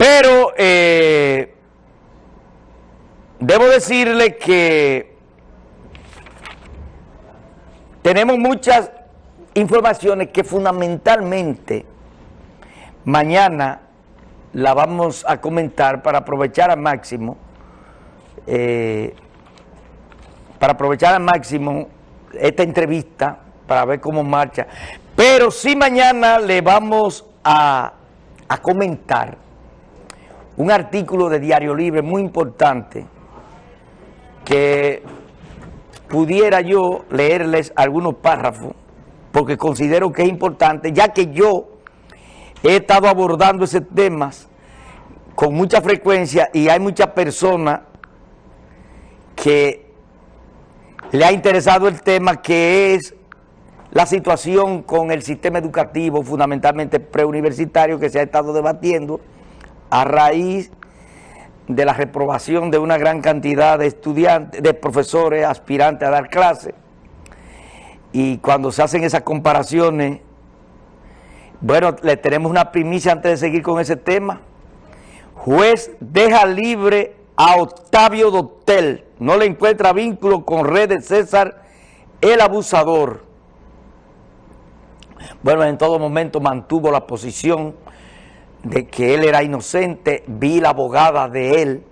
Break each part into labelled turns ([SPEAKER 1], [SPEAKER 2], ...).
[SPEAKER 1] Pero eh, debo decirle que tenemos muchas informaciones que fundamentalmente mañana la vamos a comentar para aprovechar al máximo, eh, para aprovechar al máximo esta entrevista, para ver cómo marcha. Pero sí mañana le vamos a, a comentar un artículo de Diario Libre muy importante que pudiera yo leerles algunos párrafos porque considero que es importante, ya que yo he estado abordando ese tema con mucha frecuencia y hay muchas personas que le ha interesado el tema que es la situación con el sistema educativo, fundamentalmente preuniversitario, que se ha estado debatiendo a raíz de la reprobación de una gran cantidad de estudiantes, de profesores aspirantes a dar clases. Y cuando se hacen esas comparaciones, bueno, le tenemos una primicia antes de seguir con ese tema. Juez deja libre a Octavio Dotel, no le encuentra vínculo con Red de César, el abusador. Bueno, en todo momento mantuvo la posición de que él era inocente, vi la abogada de él,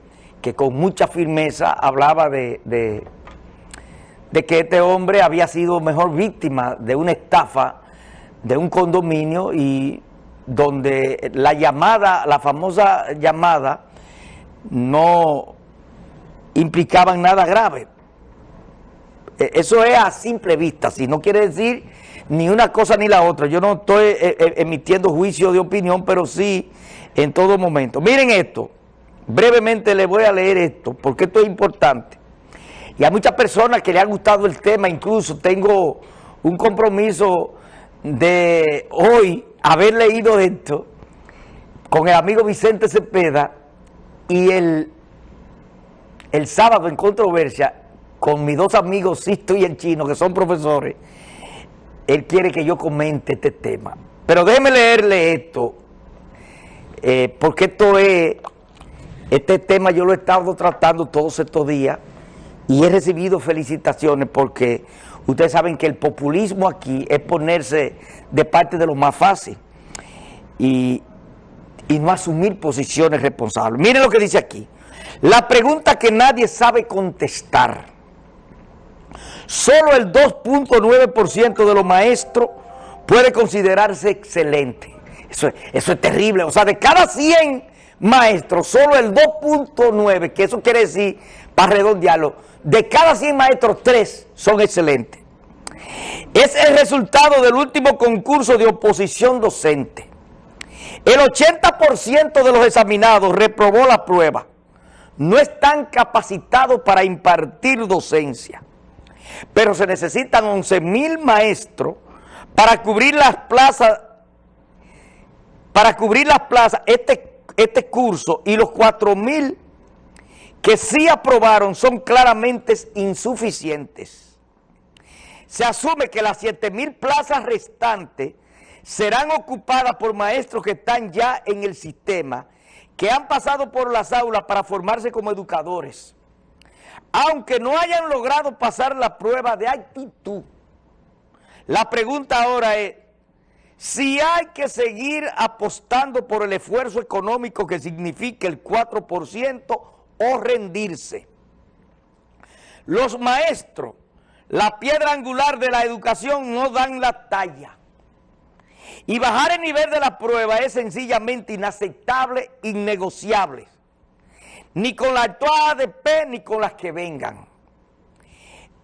[SPEAKER 1] que con mucha firmeza hablaba de, de, que este hombre había sido mejor víctima de una estafa de un condominio y donde la llamada, la famosa llamada, no implicaba nada grave. E, eso es a simple vista, si no quiere decir ni una cosa ni la otra. Yo no estoy eh, eh, emitiendo juicio de opinión, pero sí en todo momento. Miren esto, brevemente les voy a leer esto, porque esto es importante. Y a muchas personas que le ha gustado el tema, incluso tengo un compromiso de hoy haber leído esto con el amigo Vicente Cepeda y el, el sábado en controversia con mis dos amigos Sisto y el Chino, que son profesores, él quiere que yo comente este tema. Pero déjeme leerle esto, eh, porque esto es, este tema yo lo he estado tratando todos estos días y he recibido felicitaciones porque ustedes saben que el populismo aquí es ponerse de parte de lo más fácil y, y no asumir posiciones responsables. Miren lo que dice aquí. La pregunta que nadie sabe contestar Solo el 2.9% de los maestros puede considerarse excelente. Eso, es terrible. O sea, de cada 100 maestros, solo el 2.9, que eso quiere decir, para redondearlo, de cada 100 maestros, 3 son excelentes. Es el resultado del último concurso de oposición docente. El 80% de los examinados reprobó la prueba. No están capacitados para impartir docencia pero se necesitan 11 mil maestros para cubrir las plazas, para cubrir las plazas, este, este curso y los 4 mil que sí aprobaron son claramente insuficientes. Se asume que las 7 mil plazas restantes serán ocupadas por maestros que están ya en el sistema, que han pasado por las aulas para formarse como educadores aunque no hayan logrado pasar la prueba de actitud, la pregunta ahora es, si hay que seguir apostando por el esfuerzo económico que significa el 4% o rendirse. Los maestros, la piedra angular de la educación, no dan la talla. Y bajar el nivel de la prueba es sencillamente inaceptable, innegociable ni con la actual ADP ni con las que vengan.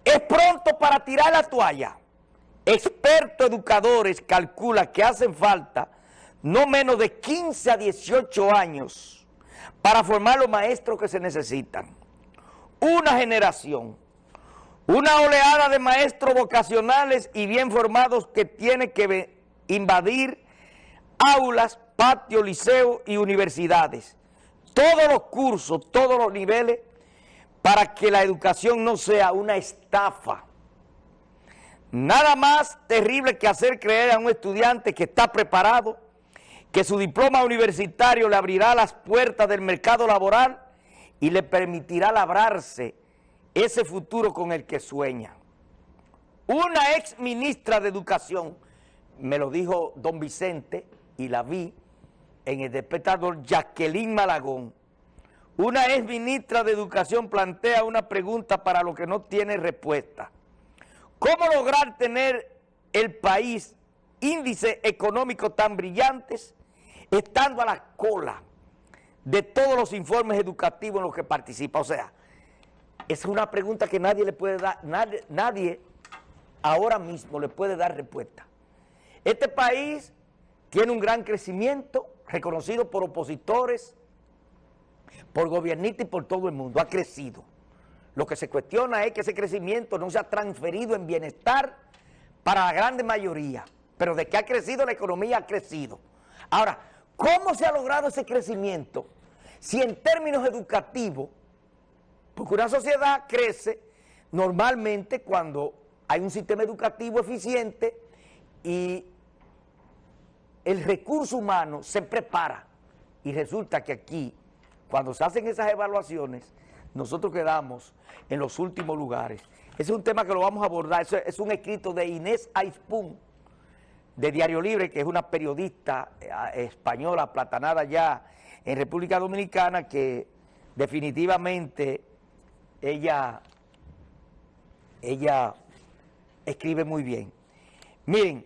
[SPEAKER 1] Es pronto para tirar la toalla. Expertos educadores calculan que hacen falta no menos de 15 a 18 años para formar los maestros que se necesitan. Una generación, una oleada de maestros vocacionales y bien formados que tiene que invadir aulas, patios, liceos y universidades todos los cursos, todos los niveles, para que la educación no sea una estafa. Nada más terrible que hacer creer a un estudiante que está preparado, que su diploma universitario le abrirá las puertas del mercado laboral y le permitirá labrarse ese futuro con el que sueña. Una ex ministra de Educación, me lo dijo don Vicente y la vi en el despertador, Jacqueline Malagón, una ex ministra de Educación plantea una pregunta para lo que no tiene respuesta. ¿Cómo lograr tener el país índices económicos tan brillantes estando a la cola de todos los informes educativos en los que participa? O sea, es una pregunta que nadie le puede dar, nadie, nadie ahora mismo le puede dar respuesta. Este país tiene un gran crecimiento, reconocido por opositores, por gobiernistas y por todo el mundo, ha crecido. Lo que se cuestiona es que ese crecimiento no se ha transferido en bienestar para la grande mayoría, pero de que ha crecido la economía ha crecido. Ahora, ¿cómo se ha logrado ese crecimiento? Si en términos educativos, porque una sociedad crece normalmente cuando hay un sistema educativo eficiente y el recurso humano se prepara. Y resulta que aquí, cuando se hacen esas evaluaciones, nosotros quedamos en los últimos lugares. Ese es un tema que lo vamos a abordar, es un escrito de Inés Aispun, de Diario Libre, que es una periodista eh, española platanada ya en República Dominicana, que definitivamente ella, ella escribe muy bien. Miren,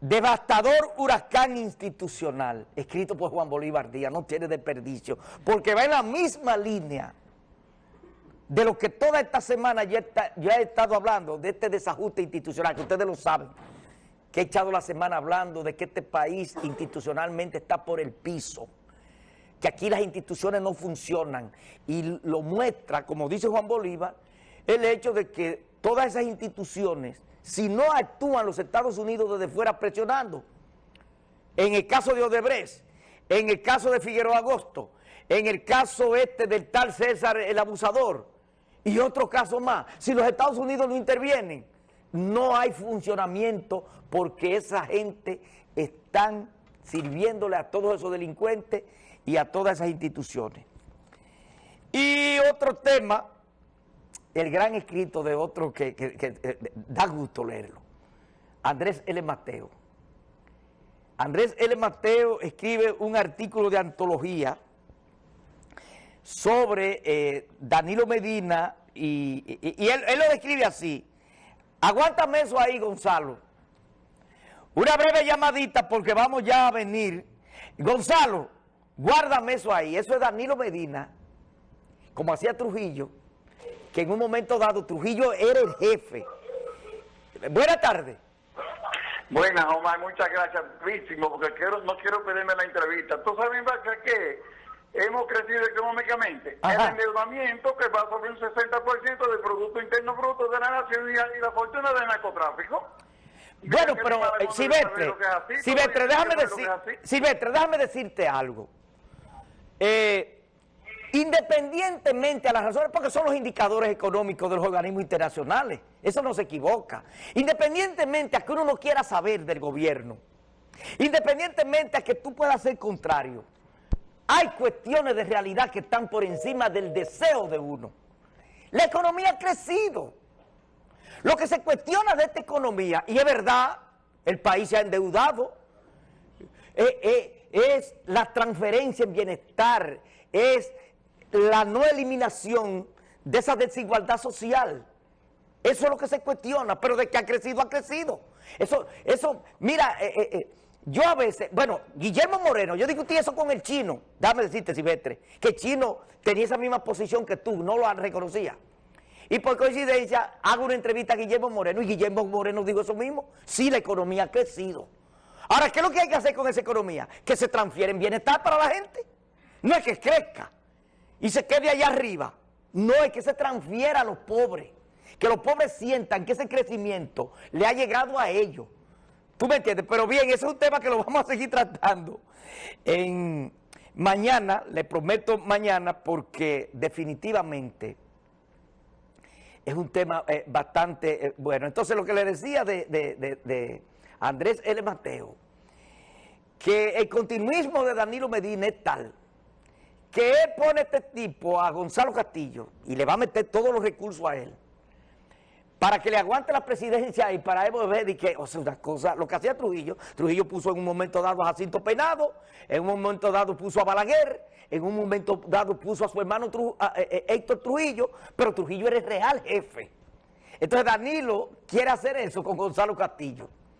[SPEAKER 1] Devastador huracán institucional, escrito por Juan Bolívar Díaz, no tiene desperdicio, porque va en la misma línea de lo que toda esta semana ya, he estado hablando, de este desajuste institucional, que ustedes lo saben, que he echado la semana hablando de que este país institucionalmente está por el piso, que aquí las instituciones no funcionan, y lo muestra, como dice Juan Bolívar, el hecho de que todas esas instituciones si no actúan los Estados Unidos desde fuera presionando. En el caso de Odebrecht, en el caso de Figueroa Agosto, en el caso este del tal César el abusador y otros casos más. Si los Estados Unidos no intervienen, no hay funcionamiento porque esa gente están sirviéndole a todos esos delincuentes y a todas esas instituciones. Y otro tema el gran escrito de otro que, eh, da gusto leerlo, Andrés L. Mateo. Andrés L. Mateo escribe un artículo de antología sobre eh, Danilo Medina y, él, él, lo describe así. Aguántame eso ahí, Gonzalo. Una breve llamadita porque vamos ya a venir. Gonzalo, guárdame eso ahí. Eso es Danilo Medina, como hacía Trujillo que en un momento dado Trujillo era el jefe. Buenas tardes.
[SPEAKER 2] Buenas, Omar, muchas gracias, porque quiero, no quiero pedirme la entrevista. ¿Tú sabes, que hemos crecido económicamente? El endeudamiento que va sobre un 60% del Producto Interno Bruto de la Nación y la fortuna del narcotráfico.
[SPEAKER 1] Bueno, pero Silvestre, Silvestre, déjame, decir, Silvestre, déjame decirte algo. Eh, Independientemente a las razones, porque son los indicadores económicos de los organismos internacionales, eso no se equivoca. Independientemente a que uno no quiera saber del gobierno, independientemente a que tú puedas ser contrario, hay cuestiones de realidad que están por encima del deseo de uno. La economía ha crecido. Lo que se cuestiona de esta economía, y es verdad, el país se ha endeudado, eh, eh, es la transferencia en bienestar, es la no eliminación de esa desigualdad social. Eso es lo que se cuestiona, pero de que ha crecido, ha crecido. Eso, eso, mira, eh, eh, eh, yo a veces, bueno, Guillermo Moreno, yo discutí eso con el chino, dame decirte, Silvestre, que el chino tenía esa misma posición que tú, no lo reconocía. Y por coincidencia, hago una entrevista a Guillermo Moreno y Guillermo Moreno dijo eso mismo. Sí, la economía ha crecido. Ahora, ¿qué es lo que hay que hacer con esa economía? Que se transfiere en bienestar para la gente. No es que crezca y se quede allá arriba. No, es que se transfiera a los pobres. Que los pobres sientan que ese crecimiento le ha llegado a ellos. ¿Tú me entiendes? Pero bien, ese es un tema que lo vamos a seguir tratando mañana, le prometo mañana, porque definitivamente es un tema eh, bastante eh, bueno. Entonces, lo que le decía de, Andrés L. Mateo, que el continuismo de Danilo Medina es tal que él pone este tipo a Gonzalo Castillo y le va a meter todos los recursos a él para que le aguante la presidencia y para él ver y que, o sea, cosa, lo que hacía Trujillo, Trujillo puso en un momento dado a Jacinto Peinado, en un momento dado puso a Balaguer, en un momento dado puso a su hermano eh, eh, Héctor Trujillo, pero Trujillo era el real jefe. Entonces Danilo quiere hacer eso con Gonzalo Castillo.